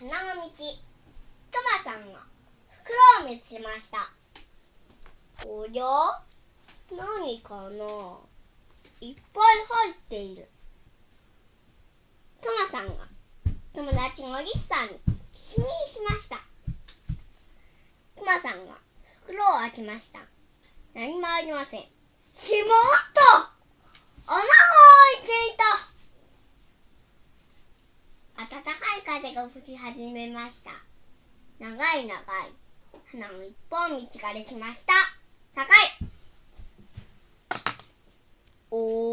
花の道。トマさんが袋を見つけました。おりゃ何かな？いっぱい入っている。トマさんが友達のリスさんに聞きに行きました。トマさんが袋を開けました。何もありません。しまった穴が開いていた暖かい風が吹き始めました。長い長い。花の一本道ができました。さかいおー。